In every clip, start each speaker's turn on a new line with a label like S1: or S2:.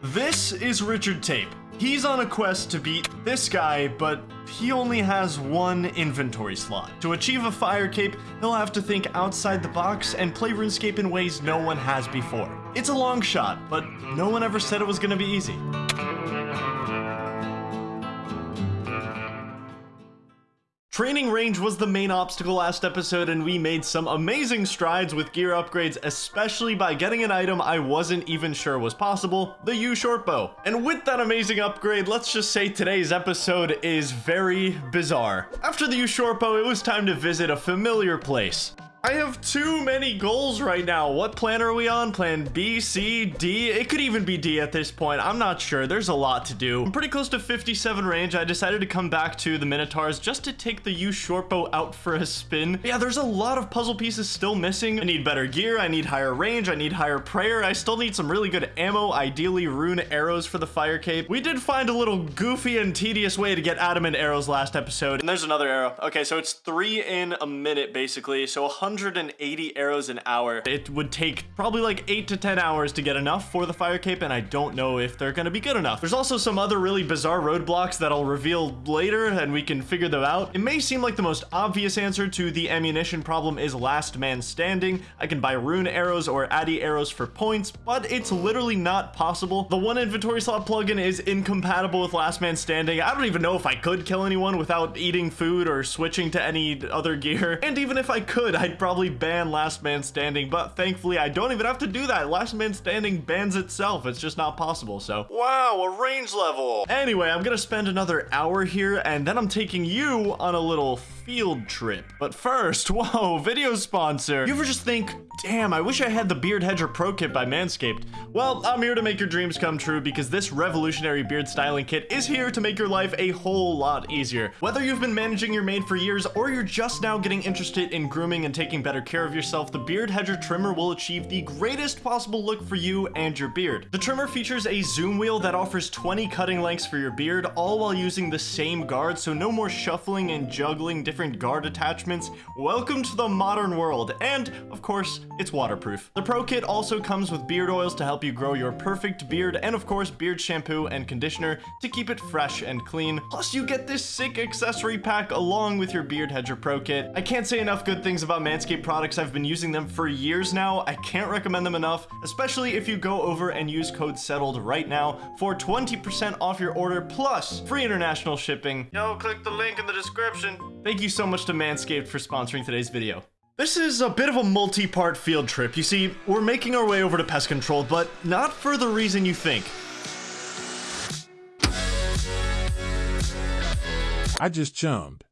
S1: This is Richard Tape. He's on a quest to beat this guy, but he only has one inventory slot. To achieve a fire cape, he'll have to think outside the box and play RuneScape in ways no one has before. It's a long shot, but no one ever said it was gonna be easy. Training range was the main obstacle last episode and we made some amazing strides with gear upgrades, especially by getting an item I wasn't even sure was possible, the yew short bow. And with that amazing upgrade, let's just say today's episode is very bizarre. After the yew short bow, it was time to visit a familiar place. I have too many goals right now. What plan are we on? Plan B, C, D? It could even be D at this point. I'm not sure. There's a lot to do. I'm pretty close to 57 range. I decided to come back to the Minotaurs just to take the yew shortbow out for a spin. Yeah, there's a lot of puzzle pieces still missing. I need better gear. I need higher range. I need higher prayer. I still need some really good ammo, ideally rune arrows for the fire cape. We did find a little goofy and tedious way to get adamant arrows last episode. And there's another arrow. Okay, so it's three in a minute, basically. So 100 180 arrows an hour. It would take probably like 8 to 10 hours to get enough for the fire cape, and I don't know if they're gonna be good enough. There's also some other really bizarre roadblocks that I'll reveal later, and we can figure them out. It may seem like the most obvious answer to the ammunition problem is last man standing. I can buy rune arrows or addy arrows for points, but it's literally not possible. The one inventory slot plugin is incompatible with last man standing. I don't even know if I could kill anyone without eating food or switching to any other gear. And even if I could, I'd probably ban Last Man Standing, but thankfully I don't even have to do that. Last Man Standing bans itself. It's just not possible, so. Wow, a range level. Anyway, I'm gonna spend another hour here, and then I'm taking you on a little field trip. But first, whoa, video sponsor. You ever just think, damn, I wish I had the Beard Hedger Pro Kit by Manscaped. Well, I'm here to make your dreams come true because this revolutionary beard styling kit is here to make your life a whole lot easier. Whether you've been managing your mane for years or you're just now getting interested in grooming and taking better care of yourself, the Beard Hedger trimmer will achieve the greatest possible look for you and your beard. The trimmer features a zoom wheel that offers 20 cutting lengths for your beard, all while using the same guard, so no more shuffling and juggling different guard attachments. Welcome to the modern world, and of course, it's waterproof. The Pro Kit also comes with beard oils to help you grow your perfect beard, and of course, beard shampoo and conditioner to keep it fresh and clean. Plus, you get this sick accessory pack along with your Beard Hedger Pro Kit. I can't say enough good things about Manscaped products. I've been using them for years now. I can't recommend them enough, especially if you go over and use code SETTLED right now for 20% off your order plus free international shipping. Yo, click the link in the description. Thank you so much to Manscaped for sponsoring today's video. This is a bit of a multi-part field trip. You see, we're making our way over to pest control, but not for the reason you think.
S2: I just chummed.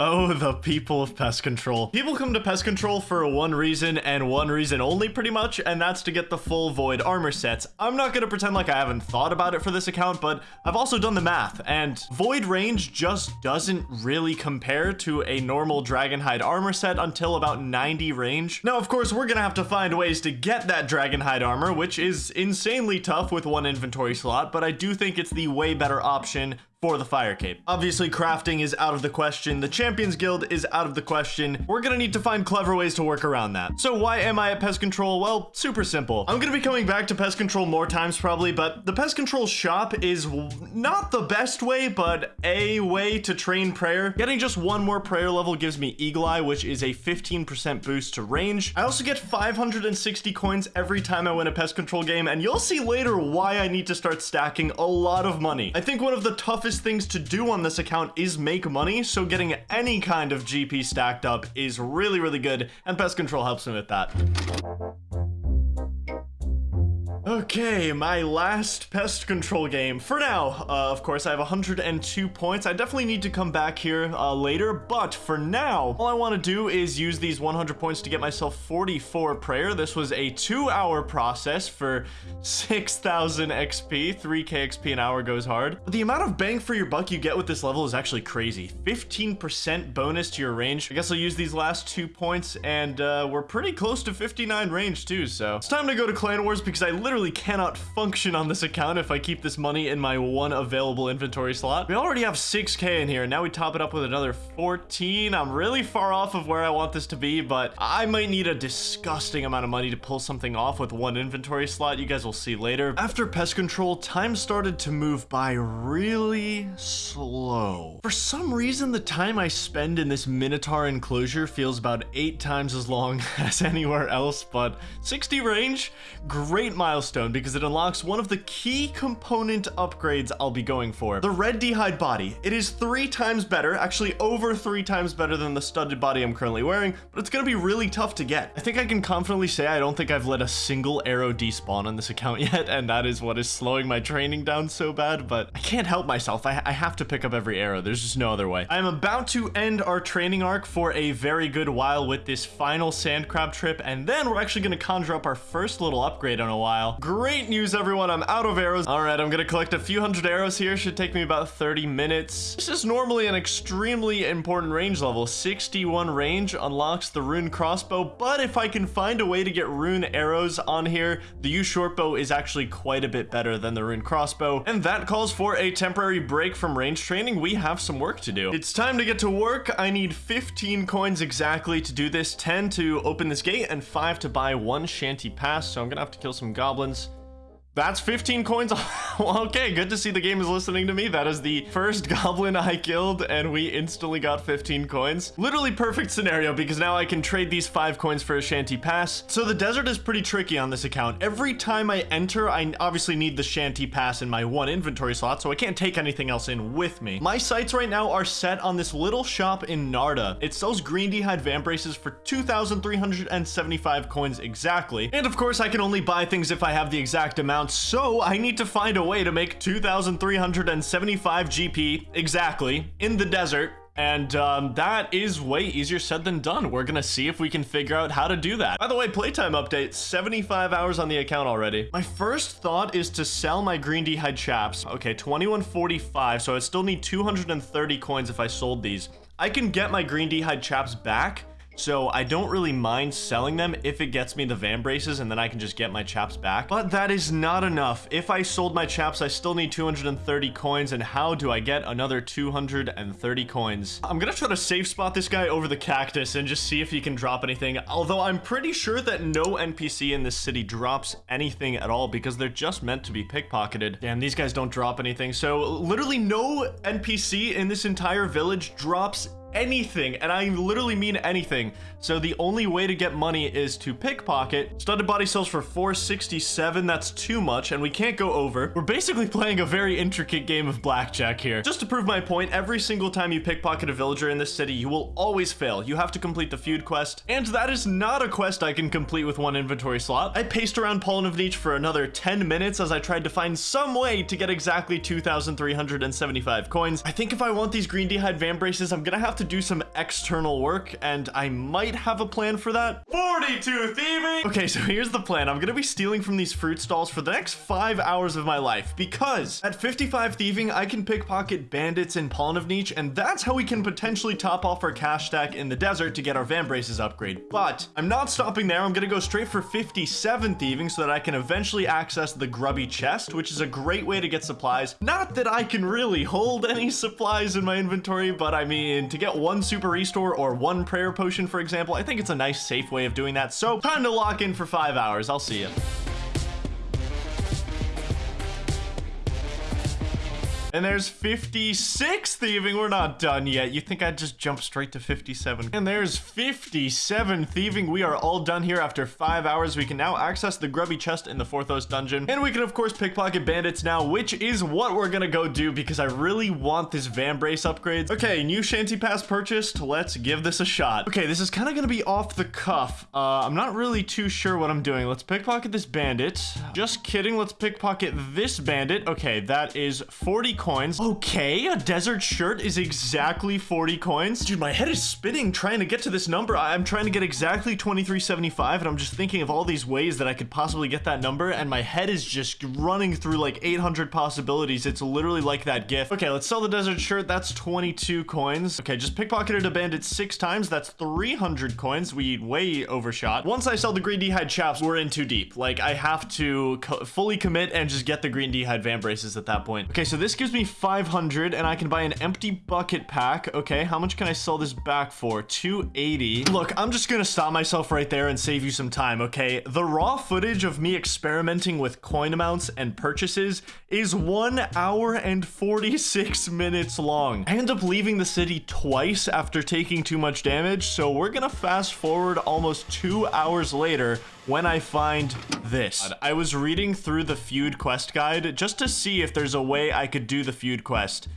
S1: Oh, the people of pest control. People come to pest control for one reason and one reason only pretty much, and that's to get the full void armor sets. I'm not gonna pretend like I haven't thought about it for this account, but I've also done the math, and void range just doesn't really compare to a normal dragonhide armor set until about 90 range. Now, of course, we're gonna have to find ways to get that dragonhide armor, which is insanely tough with one inventory slot, but I do think it's the way better option for the fire cape. Obviously, crafting is out of the question. The Champions Guild is out of the question. We're gonna need to find clever ways to work around that. So why am I at Pest Control? Well, super simple. I'm gonna be coming back to Pest Control more times probably, but the Pest Control shop is not the best way, but a way to train prayer. Getting just one more prayer level gives me Eagle Eye, which is a 15% boost to range. I also get 560 coins every time I win a Pest Control game, and you'll see later why I need to start stacking a lot of money. I think one of the toughest things to do on this account is make money, so getting any kind of GP stacked up is really, really good, and Pest Control helps me with that. Okay, my last pest control game. For now, uh, of course, I have 102 points. I definitely need to come back here uh, later, but for now, all I want to do is use these 100 points to get myself 44 prayer. This was a two-hour process for 6,000 XP. 3k XP an hour goes hard. The amount of bang for your buck you get with this level is actually crazy. 15% bonus to your range. I guess I'll use these last two points, and uh, we're pretty close to 59 range too, so it's time to go to Clan Wars because I literally literally cannot function on this account if I keep this money in my one available inventory slot. We already have 6k in here. And now we top it up with another 14. I'm really far off of where I want this to be, but I might need a disgusting amount of money to pull something off with one inventory slot. You guys will see later. After pest control, time started to move by really slow. For some reason, the time I spend in this Minotaur enclosure feels about eight times as long as anywhere else, but 60 range, great milestone because it unlocks one of the key component upgrades I'll be going for. The red d'hide body. It is three times better, actually over three times better than the studded body I'm currently wearing, but it's gonna be really tough to get. I think I can confidently say I don't think I've let a single arrow despawn on this account yet, and that is what is slowing my training down so bad, but I can't help myself. I, I have to pick up every arrow. There's just no other way. I'm about to end our training arc for a very good while with this final sand crab trip, and then we're actually gonna conjure up our first little upgrade in a while. Great news, everyone. I'm out of arrows. All right, I'm gonna collect a few hundred arrows here. Should take me about 30 minutes. This is normally an extremely important range level. 61 range unlocks the rune crossbow, but if I can find a way to get rune arrows on here, the yew shortbow is actually quite a bit better than the rune crossbow, and that calls for a temporary break from range training. We have some work to do. It's time to get to work. I need 15 coins exactly to do this, 10 to open this gate, and 5 to buy one shanty pass, so I'm gonna have to kill some goblins. Goblins that's 15 coins. okay, good to see the game is listening to me. That is the first goblin I killed, and we instantly got 15 coins. Literally perfect scenario, because now I can trade these 5 coins for a shanty pass. So the desert is pretty tricky on this account. Every time I enter, I obviously need the shanty pass in my one inventory slot, so I can't take anything else in with me. My sights right now are set on this little shop in Nardah. It sells green d'hide vambraces for 2,375 coins exactly. And of course, I can only buy things if I have the exact amount so I need to find a way to make 2,375 GP exactly in the desert and um, that is way easier said than done. We're gonna see if we can figure out how to do that. By the way, playtime update, 75 hours on the account already. My first thought is to sell my green d'hide chaps. Okay, 2145, so I still need 230 coins if I sold these. I can get my green d'hide chaps back, so I don't really mind selling them if it gets me the vambraces and then I can just get my chaps back. But that is not enough. If I sold my chaps, I still need 230 coins. And how do I get another 230 coins? I'm gonna try to safe spot this guy over the cactus and just see if he can drop anything. Although I'm pretty sure that no NPC in this city drops anything at all because they're just meant to be pickpocketed. Damn, these guys don't drop anything. So literally no NPC in this entire village drops anything, and I literally mean anything. So the only way to get money is to pickpocket. Studded body sells for 467. That's too much, and we can't go over. We're basically playing a very intricate game of blackjack here. Just to prove my point, every single time you pickpocket a villager in this city, you will always fail. You have to complete the feud quest, and that is not a quest I can complete with one inventory slot. I paced around Pollnivneach for another 10 minutes as I tried to find some way to get exactly 2,375 coins. I think if I want these green d'hide van braces, I'm gonna have to do some external work, and I might have a plan for that. 42 thieving! Okay, so here's the plan. I'm gonna be stealing from these fruit stalls for the next five hours of my life, because at 55 thieving, I can pickpocket bandits in Pollnivneach, and that's how we can potentially top off our cash stack in the desert to get our Vambraces upgrade. But I'm not stopping there. I'm gonna go straight for 57 thieving so that I can eventually access the grubby chest, which is a great way to get supplies. Not that I can really hold any supplies in my inventory, but I mean, to get one super restore or one prayer potion, for example, I think it's a nice, safe way of doing that. So time to lock in for five hours. I'll see you. And there's 56 thieving. We're not done yet. You think I'd just jump straight to 57? And there's 57 thieving. We are all done here after five hours. We can now access the grubby chest in the Forthos dungeon. And we can, of course, pickpocket bandits now, which is what we're gonna go do because I really want this vambrace upgrades. Okay, new shanty pass purchased. Let's give this a shot. Okay, this is kind of gonna be off the cuff. Uh, I'm not really too sure what I'm doing. Let's pickpocket this bandit. Just kidding. Let's pickpocket this bandit. Okay, that is 40 coins. Okay, a desert shirt is exactly 40 coins. Dude, my head is spinning trying to get to this number. I'm trying to get exactly 2375, and I'm just thinking of all these ways that I could possibly get that number, and my head is just running through like 800 possibilities. It's literally like that gift. Okay, let's sell the desert shirt. That's 22 coins. Okay, just pickpocketed a bandit six times. That's 300 coins. We way overshot. Once I sell the green d'hide chaps, we're in too deep. Like, I have to co fully commit and just get the green d'hide van braces at that point. Okay, so this gives me 500, and I can buy an empty bucket pack. Okay, how much can I sell this back for? 280. Look, I'm just gonna stop myself right there and save you some time, okay? The raw footage of me experimenting with coin amounts and purchases is 1 hour and 46 minutes long. I end up leaving the city twice after taking too much damage, so we're gonna fast forward almost two hours later when I find this. I was reading through the feud quest guide just to see if there's a way I could do the feud quest.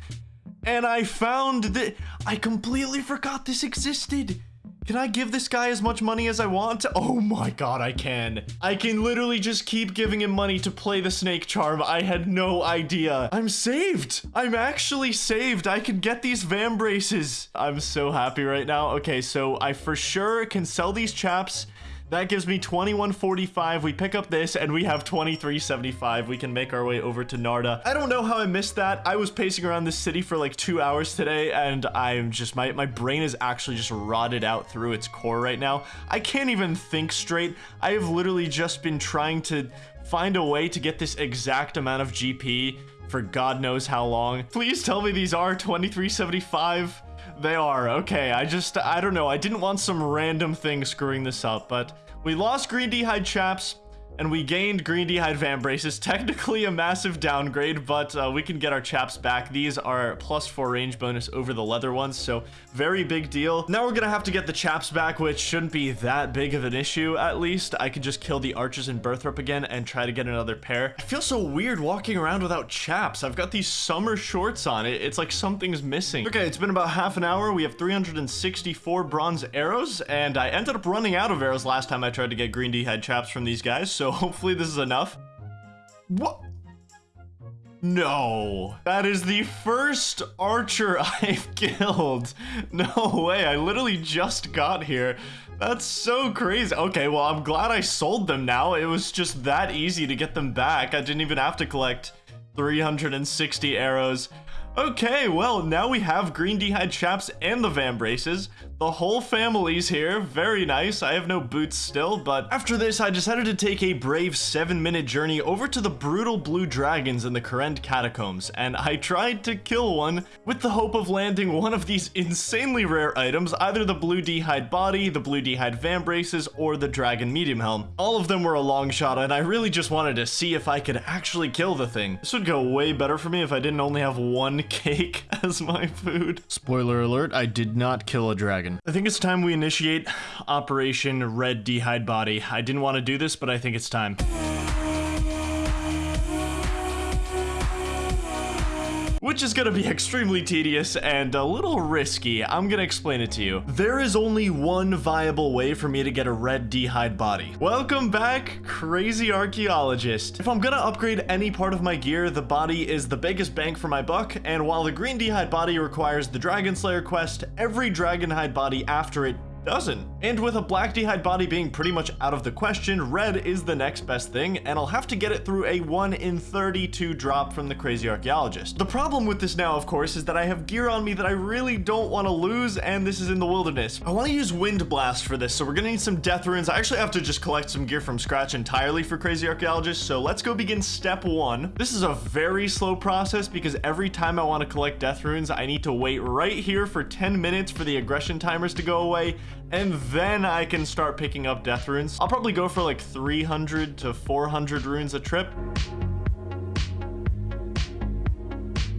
S1: And I found that I completely forgot this existed. Can I give this guy as much money as I want? Oh my god, I can. I can literally just keep giving him money to play the snake charm. I had no idea. I'm saved. I'm actually saved. I can get these vambraces. I'm so happy right now. Okay, so I for sure can sell these chaps that gives me 2145. We pick up this and we have 2375. We can make our way over to Nardah. I don't know how I missed that. I was pacing around this city for like two hours today and I'm just, my, my brain is actually just rotted out through its core right now. I can't even think straight. I have literally just been trying to find a way to get this exact amount of GP for God knows how long. Please tell me these are 2375. They are. Okay, I just, I don't know. I didn't want some random thing screwing this up, but we lost Green d'hide Chaps and we gained Green d'hide Vambraces. Technically a massive downgrade, but uh, we can get our chaps back. These are plus four range bonus over the leather ones, so very big deal. Now we're gonna have to get the chaps back, which shouldn't be that big of an issue, at least. I could just kill the archers in Burthorpe again and try to get another pair. I feel so weird walking around without chaps. I've got these summer shorts on. It, it's like something's missing. Okay, it's been about half an hour. We have 364 bronze arrows, and I ended up running out of arrows last time I tried to get Green d'hide chaps from these guys, so hopefully this is enough. What? No, that is the first archer I've killed. No way, I literally just got here. That's so crazy. Okay, well, I'm glad I sold them now. It was just that easy to get them back. I didn't even have to collect 360 arrows. Okay, well, now we have Green d'hide Chaps and the Vambraces. The whole family's here. Very nice. I have no boots still, but after this, I decided to take a brave seven-minute journey over to the brutal blue dragons in the Kourend catacombs, and I tried to kill one with the hope of landing one of these insanely rare items, either the blue d'hide body, the blue d'hide Vambraces, or the dragon medium helm. All of them were a long shot, and I really just wanted to see if I could actually kill the thing. This would go way better for me if I didn't only have one cake as my food. Spoiler alert, I did not kill a dragon. I think it's time we initiate Operation Red d'hide Body. I didn't want to do this, but I think it's time. Which is gonna be extremely tedious and a little risky. I'm gonna explain it to you. There is only one viable way for me to get a red d'hide body. Welcome back, crazy archaeologist. If I'm gonna upgrade any part of my gear, the body is the biggest bang for my buck, and while the green d'hide body requires the Dragon Slayer quest, every Dragon Hide body after it doesn't. And with a black d'hide body being pretty much out of the question, red is the next best thing, and I'll have to get it through a 1 in 32 drop from the Crazy Archaeologist. The problem with this now, of course, is that I have gear on me that I really don't want to lose, and this is in the wilderness. I want to use Wind Blast for this, so we're gonna need some Death Runes. I actually have to just collect some gear from scratch entirely for Crazy Archaeologist, so let's go begin step one. This is a very slow process because every time I want to collect Death Runes, I need to wait right here for 10 minutes for the aggression timers to go away, and then I can start picking up death runes. I'll probably go for like 300 to 400 runes a trip.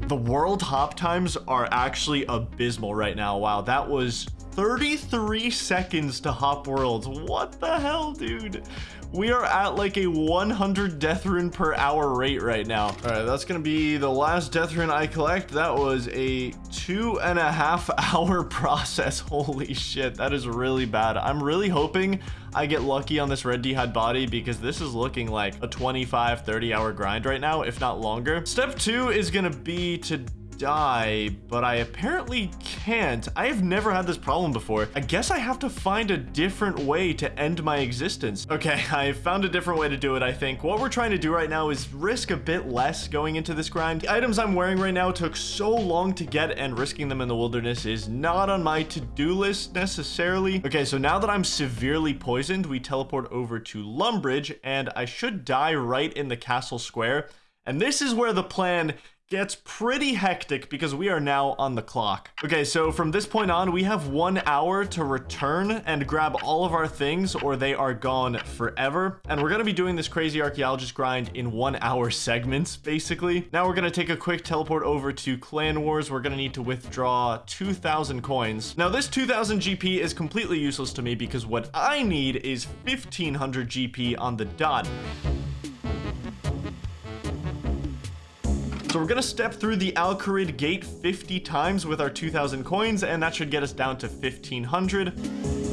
S1: The world hop times are actually abysmal right now. Wow, that was 33 seconds to hop worlds. What the hell, dude? We are at like a 100 death rune per hour rate right now. All right, that's gonna be the last death rune I collect. That was a two and a half hour process. Holy shit, that is really bad. I'm really hoping I get lucky on this red d'hide body because this is looking like a 25, 30 hour grind right now, if not longer. Step two is gonna be to die, but I apparently can't. I have never had this problem before. I guess I have to find a different way to end my existence. Okay, I found a different way to do it, I think. What we're trying to do right now is risk a bit less going into this grind. The items I'm wearing right now took so long to get and risking them in the wilderness is not on my to-do list necessarily. Okay, so now that I'm severely poisoned, we teleport over to Lumbridge and I should die right in the castle square. And this is where the plan gets pretty hectic because we are now on the clock. Okay, so from this point on, we have one hour to return and grab all of our things or they are gone forever. And we're gonna be doing this crazy archaeologist grind in one hour segments, basically. Now we're gonna take a quick teleport over to Clan Wars. We're gonna need to withdraw 2,000 coins. Now this 2,000 GP is completely useless to me because what I need is 1,500 GP on the dot. So we're gonna step through the Al Kharid gate 50 times with our 2,000 coins, and that should get us down to 1,500.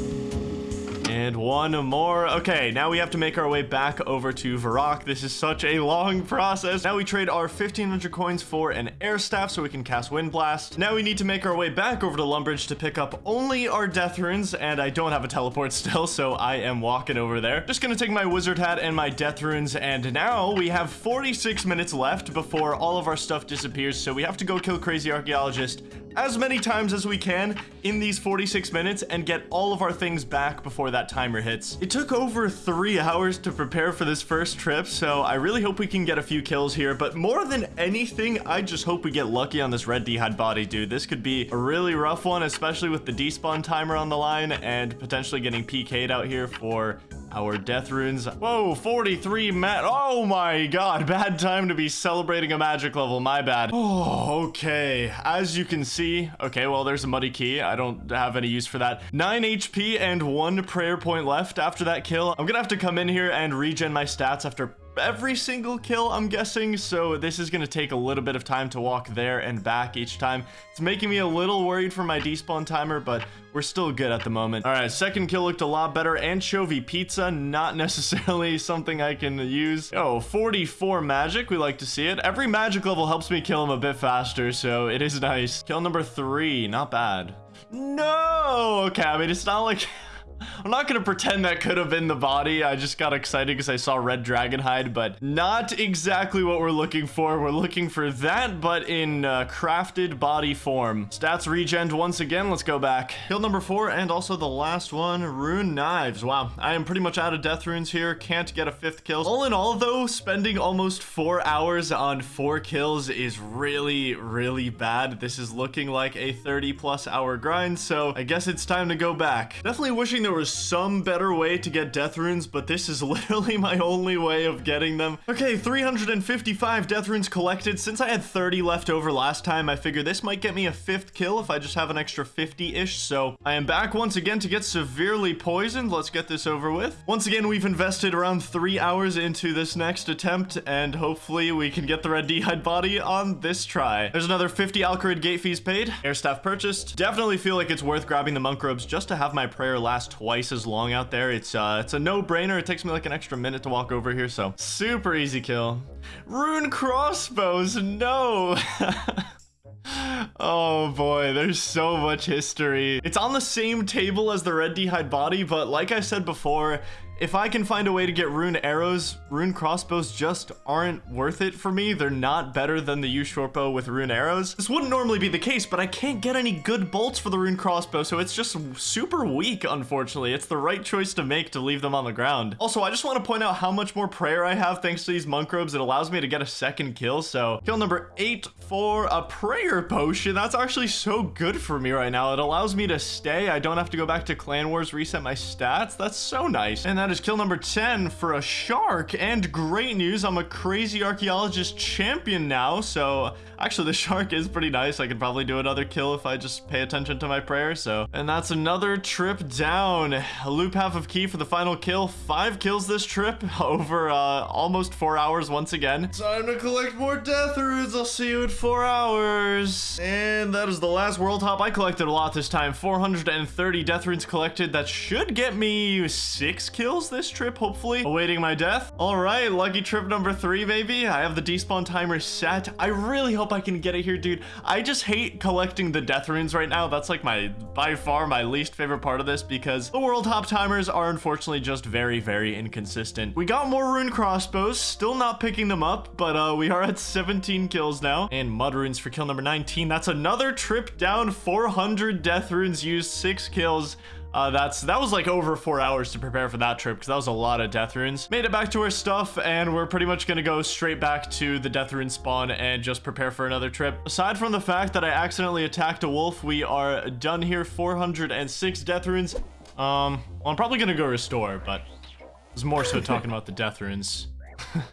S1: And one more. Okay, now we have to make our way back over to Varrock. This is such a long process. Now we trade our 1500 coins for an air staff so we can cast Wind Blast. Now we need to make our way back over to Lumbridge to pick up only our death runes, and I don't have a teleport still, so I am walking over there. Just gonna take my wizard hat and my death runes, and now we have 46 minutes left before all of our stuff disappears, so we have to go kill Crazy Archaeologist as many times as we can in these 46 minutes and get all of our things back before that timer hits. It took over three hours to prepare for this first trip, so I really hope we can get a few kills here, but more than anything, I just hope we get lucky on this red d'hide body, dude. This could be a really rough one, especially with the despawn timer on the line and potentially getting PK'd out here for our death runes. Whoa, 43 mat. Oh my god, bad time to be celebrating a magic level. My bad. Oh, okay. As you can see, okay, well, there's a muddy key. I don't have any use for that. 9 HP and one prayer point left after that kill. I'm gonna have to come in here and regen my stats after every single kill, I'm guessing. So this is going to take a little bit of time to walk there and back each time. It's making me a little worried for my despawn timer, but we're still good at the moment. All right, second kill looked a lot better. Anchovy pizza, not necessarily something I can use. Oh, 44 magic. We like to see it. Every magic level helps me kill him a bit faster, so it is nice. Kill number three, not bad. No! Okay, I mean, it's not like... I'm not gonna pretend that could have been the body. I just got excited because I saw red dragon hide, but not exactly what we're looking for. We're looking for that, but in uh, crafted body form. Stats regen once again. Let's go back. Kill number four and also the last one, rune knives. Wow, I am pretty much out of death runes here. Can't get a fifth kill. All in all, though, spending almost four hours on four kills is really, really bad. This is looking like a 30 plus hour grind, so I guess it's time to go back. Definitely wishing there was some better way to get death runes, but this is literally my only way of getting them. Okay, 355 death runes collected. Since I had 30 left over last time, I figure this might get me a fifth kill if I just have an extra 50-ish. So I am back once again to get severely poisoned. Let's get this over with. Once again, we've invested around three hours into this next attempt, and hopefully we can get the red d'hide body on this try. There's another 50 Al Kharid gate fees paid. Air staff purchased. Definitely feel like it's worth grabbing the monk robes just to have my prayer last twice as long out there. It's uh, it's a no-brainer. It takes me like an extra minute to walk over here, so super easy kill. Rune crossbows, no. Oh boy, there's so much history. It's on the same table as the red d'hide body, but like I said before, if I can find a way to get rune arrows, rune crossbows just aren't worth it for me. They're not better than the short with rune arrows. This wouldn't normally be the case, but I can't get any good bolts for the rune crossbow, so it's just super weak, unfortunately. It's the right choice to make to leave them on the ground. Also, I just want to point out how much more prayer I have thanks to these monk robes. It allows me to get a second kill, so kill number eight for a prayer potion. That's actually so good for me right now. It allows me to stay. I don't have to go back to Clan Wars, reset my stats. That's so nice. And that is kill number 10 for a shark. And great news, I'm a crazy archaeologist champion now. So actually the shark is pretty nice. I could probably do another kill if I just pay attention to my prayer. So, and that's another trip down. A loop half of key for the final kill. Five kills this trip over uh, almost four hours once again. Time to collect more death runes. I'll see you in four hours. And that is the last world hop. I collected a lot this time. 430 death runes collected. That should get me six kills this trip, hopefully. Awaiting my death. All right, lucky trip number three, baby. I have the despawn timer set. I really hope I can get it here, dude. I just hate collecting the death runes right now. That's like my, by far, my least favorite part of this because the world hop timers are unfortunately just very, very inconsistent. We got more rune crossbows, still not picking them up, but uh, we are at 17 kills now. And mud runes for kill number 19. That's another trip down, 400 death runes used, six kills. Uh, that's that was like over four hours to prepare for that trip because that was a lot of death runes. Made it back to our stuff and we're pretty much gonna go straight back to the death rune spawn and just prepare for another trip. Aside from the fact that I accidentally attacked a wolf, we are done here. 406 death runes. Um, well, I'm probably gonna go restore, but I was more so talking about the death runes.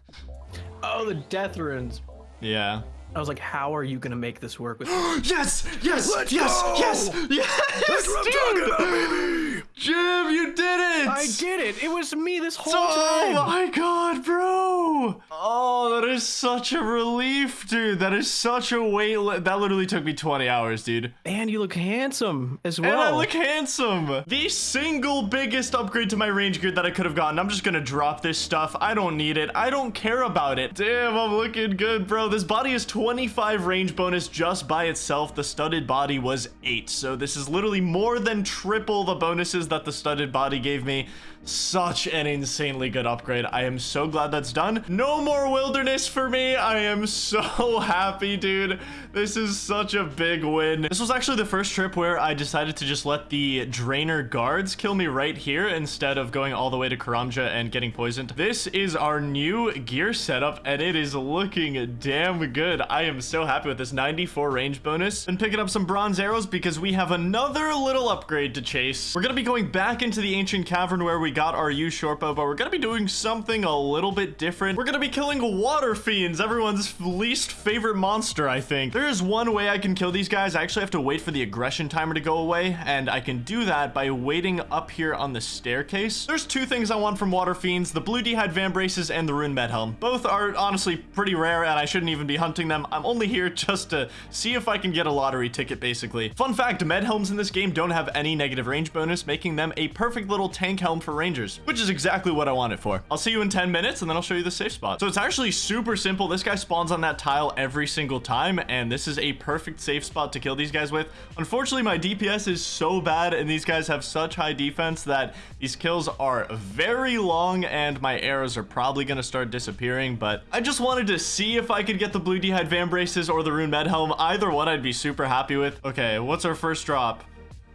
S3: oh, the death runes.
S1: Yeah.
S3: I was like, how are you gonna make this work with
S1: Yes! Yes!
S3: Let's
S1: yes!
S3: go!
S1: Yes! Yes!
S3: That's what talking about, baby!
S1: Jim, you did it!
S3: I did it! It was me this whole
S1: Oh
S3: time!
S1: Oh my god, bro! Oh, that is such a relief, dude. That is such a weight. Li that literally took me 20 hours, dude.
S3: And you look handsome as well.
S1: And I look handsome. The single biggest upgrade to my range gear that I could have gotten. I'm just gonna drop this stuff. I don't need it. I don't care about it. Damn, I'm looking good, bro. This body is 25 range bonus just by itself. The studded body was 8. So this is literally more than triple the bonuses that the studded body gave me. Such an insanely good upgrade. I am so glad that's done. No more wilderness for me. I am so happy, dude. This is such a big win. This was actually the first trip where I decided to just let the Draynor guards kill me right here instead of going all the way to Karamja and getting poisoned. This is our new gear setup and it is looking damn good. I am so happy with this 94 range bonus. And picking up some bronze arrows because we have another little upgrade to chase. We're gonna be going back into the ancient cavern where we got our short bow, but we're gonna be doing something a little bit different. We're gonna be killing water fiends, everyone's least favorite monster, I think. There is one way I can kill these guys. I actually have to wait for the aggression timer to go away, and I can do that by waiting up here on the staircase. There's two things I want from water fiends, the blue d'hide vambraces and the rune med helm. Both are honestly pretty rare, and I shouldn't even be hunting them. I'm only here just to see if I can get a lottery ticket, basically. Fun fact, med helms in this game don't have any negative range bonus, making them a perfect little tank helm for rangers, which is exactly what I want it for. I'll see you in 10 minutes and then I'll show you the safe spot. So it's actually super simple. This guy spawns on that tile every single time and this is a perfect safe spot to kill these guys with. Unfortunately, my DPS is so bad and these guys have such high defense that these kills are very long and my arrows are probably going to start disappearing, but I just wanted to see if I could get the blue d'hide vambraces or the rune med helm. Either one I'd be super happy with. Okay, what's our first drop?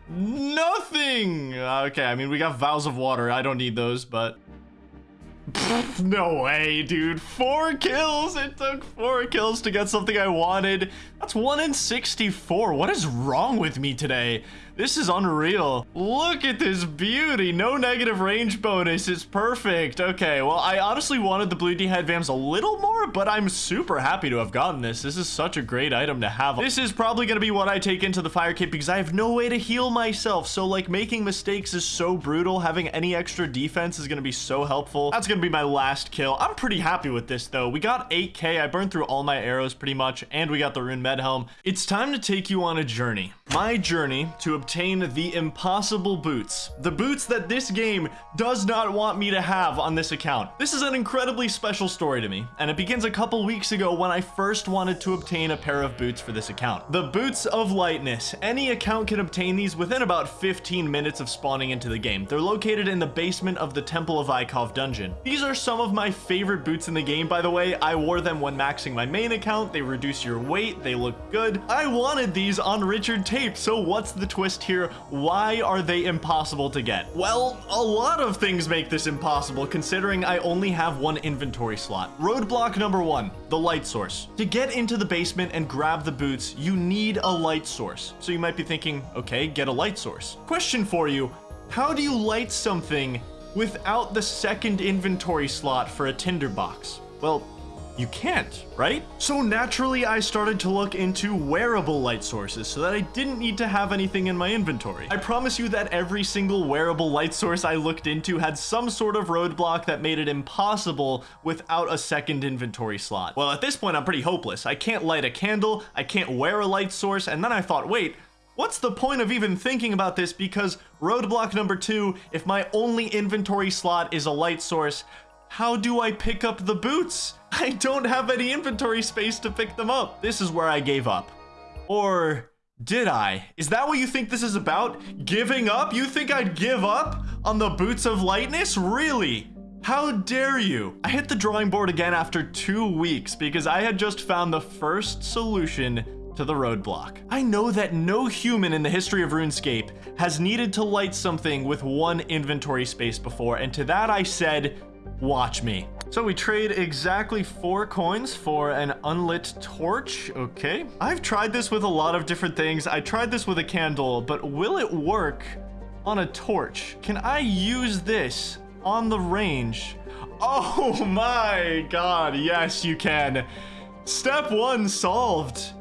S1: Nothing! Okay, I mean, we got vials of water. I don't need those, but... no way, dude. Four kills! It took four kills to get something I wanted. That's 1 in 64. What is wrong with me today? This is unreal. Look at this beauty. No negative range bonus. It's perfect. Okay, well, I honestly wanted the blue d'hide vams a little more, but I'm super happy to have gotten this. This is such a great item to have. This is probably going to be what I take into the fire kit because I have no way to heal myself. So, like, making mistakes is so brutal. Having any extra defense is going to be so helpful. That's going to be my last kill. I'm pretty happy with this, though. We got 8k. I burned through all my arrows pretty much, and we got the rune med helm. It's time to take you on a journey. My journey to obtain the impossible boots. The boots that this game does not want me to have on this account. This is an incredibly special story to me, and it begins a couple weeks ago when I first wanted to obtain a pair of boots for this account. The Boots of Lightness. Any account can obtain these within about 15 minutes of spawning into the game. They're located in the basement of the Temple of Ikov dungeon. These are some of my favorite boots in the game, by the way. I wore them when maxing my main account. They reduce your weight. They look good. I wanted these on Richard Tape, so what's the twist here? Why are they impossible to get? Well, a lot of things make this impossible considering I only have one inventory slot. Roadblock number one, the light source. To get into the basement and grab the boots, you need a light source. So you might be thinking, okay, get a light source. Question for you, how do you light something without the second inventory slot for a tinderbox? Well, you can't, right? So naturally, I started to look into wearable light sources so that I didn't need to have anything in my inventory. I promise you that every single wearable light source I looked into had some sort of roadblock that made it impossible without a second inventory slot. Well, at this point, I'm pretty hopeless. I can't light a candle, I can't wear a light source, and then I thought, wait, What's the point of even thinking about this? Because roadblock number two, if my only inventory slot is a light source, how do I pick up the boots? I don't have any inventory space to pick them up. This is where I gave up. Or did I? Is that what you think this is about? Giving up? You think I'd give up on the boots of lightness? Really? How dare you? I hit the drawing board again after two weeks because I had just found the first solution to the roadblock. I know that no human in the history of RuneScape has needed to light something with one inventory space before, and to that I said, watch me. So we trade exactly four coins for an unlit torch. Okay. I've tried this with a lot of different things. I tried this with a candle, but will it work on a torch? Can I use this on the range? Oh my god, yes you can. Step one solved.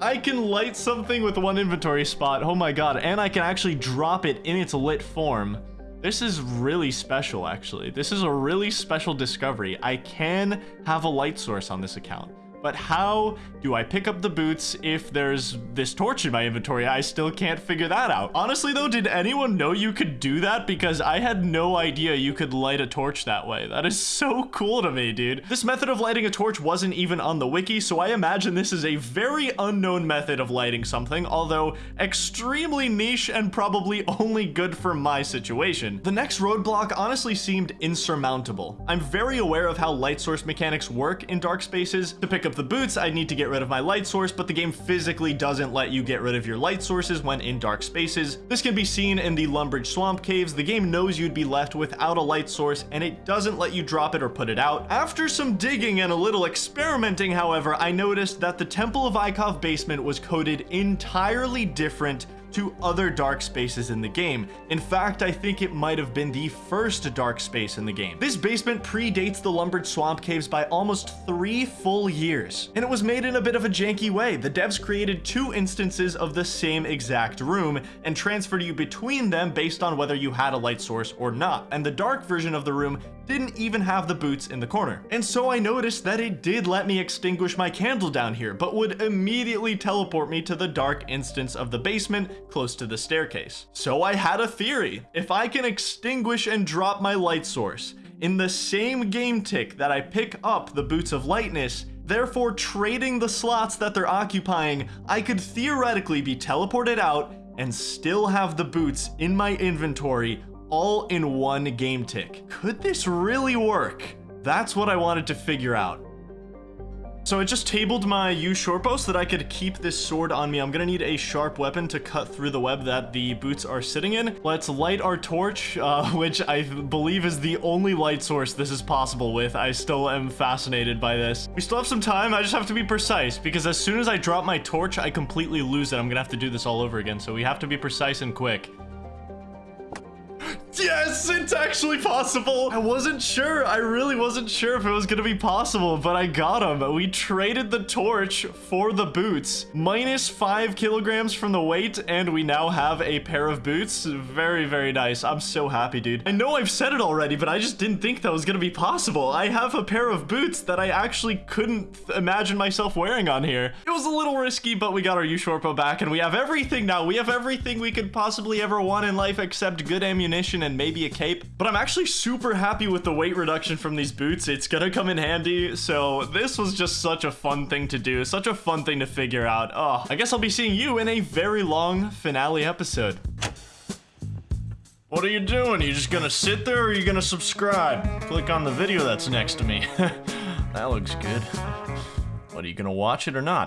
S1: I can light something with one inventory spot. Oh my god, and I can actually drop it in its lit form. This is really special, actually. This is a really special discovery. I can have a light source on this account. But how do I pick up the boots if there's this torch in my inventory? I still can't figure that out. Honestly though, did anyone know you could do that? Because I had no idea you could light a torch that way. That is so cool to me, dude. This method of lighting a torch wasn't even on the wiki, so I imagine this is a very unknown method of lighting something, although extremely niche and probably only good for my situation. The next roadblock honestly seemed insurmountable. I'm very aware of how light source mechanics work in dark spaces. To pick up up the boots, I need to get rid of my light source, but the game physically doesn't let you get rid of your light sources when in dark spaces. This can be seen in the Lumbridge Swamp Caves. The game knows you'd be left without a light source, and it doesn't let you drop it or put it out. After some digging and a little experimenting, however, I noticed that the Temple of Ikov basement was coded entirely different to other dark spaces in the game. In fact, I think it might have been the first dark space in the game. This basement predates the Lumbridge Swamp Caves by almost three full years, and it was made in a bit of a janky way. The devs created two instances of the same exact room and transferred you between them based on whether you had a light source or not, and the dark version of the room didn't even have the boots in the corner. And so I noticed that it did let me extinguish my candle down here, but would immediately teleport me to the dark instance of the basement close to the staircase. So I had a theory. If I can extinguish and drop my light source in the same game tick that I pick up the Boots of Lightness, therefore trading the slots that they're occupying, I could theoretically be teleported out and still have the boots in my inventory all in one game tick. Could this really work? That's what I wanted to figure out. So I just tabled my yew shortbow so that I could keep this sword on me. I'm gonna need a sharp weapon to cut through the web that the boots are sitting in. Let's light our torch, uh, which I believe is the only light source this is possible with. I still am fascinated by this. We still have some time. I just have to be precise because as soon as I drop my torch, I completely lose it. I'm gonna have to do this all over again. So we have to be precise and quick. Yes, it's actually possible. I wasn't sure. I really wasn't sure if it was going to be possible, but I got him. We traded the torch for the boots. Minus five kilograms from the weight, and we now have a pair of boots. Very, very nice. I'm so happy, dude. I know I've said it already, but I just didn't think that was going to be possible. I have a pair of boots that I actually couldn't imagine myself wearing on here. It was a little risky, but we got our shortbow back, and we have everything now. We have everything we could possibly ever want in life except good ammunition and maybe a cape. But I'm actually super happy with the weight reduction from these boots. It's gonna come in handy. So this was just such a fun thing to do. Such a fun thing to figure out. Oh, I guess I'll be seeing you in a very long finale episode. What are you doing? Are you just gonna sit there or are you gonna subscribe? Click on the video that's next to me. that looks good. What, are you gonna watch it or not?